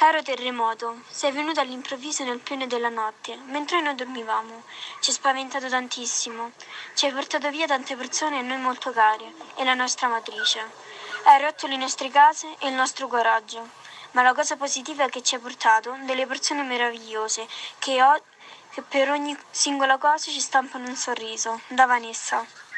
Caro terremoto, sei venuto all'improvviso nel pieno della notte, mentre noi dormivamo. Ci hai spaventato tantissimo. Ci hai portato via tante persone a noi molto care e la nostra matrice. Hai rotto le nostre case e il nostro coraggio. Ma la cosa positiva è che ci hai portato delle persone meravigliose che, ho, che per ogni singola cosa ci stampano un sorriso. Da Vanessa.